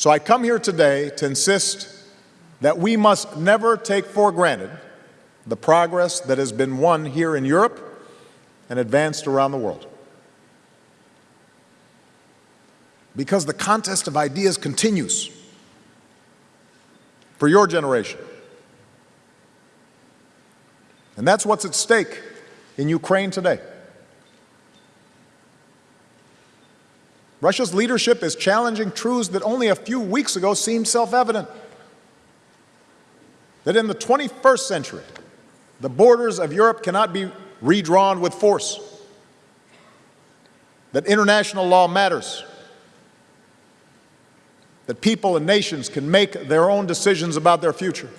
So I come here today to insist that we must never take for granted the progress that has been won here in Europe and advanced around the world. Because the contest of ideas continues for your generation. And that's what's at stake in Ukraine today. Russia's leadership is challenging truths that only a few weeks ago seemed self-evident. That in the 21st century, the borders of Europe cannot be redrawn with force. That international law matters. That people and nations can make their own decisions about their future.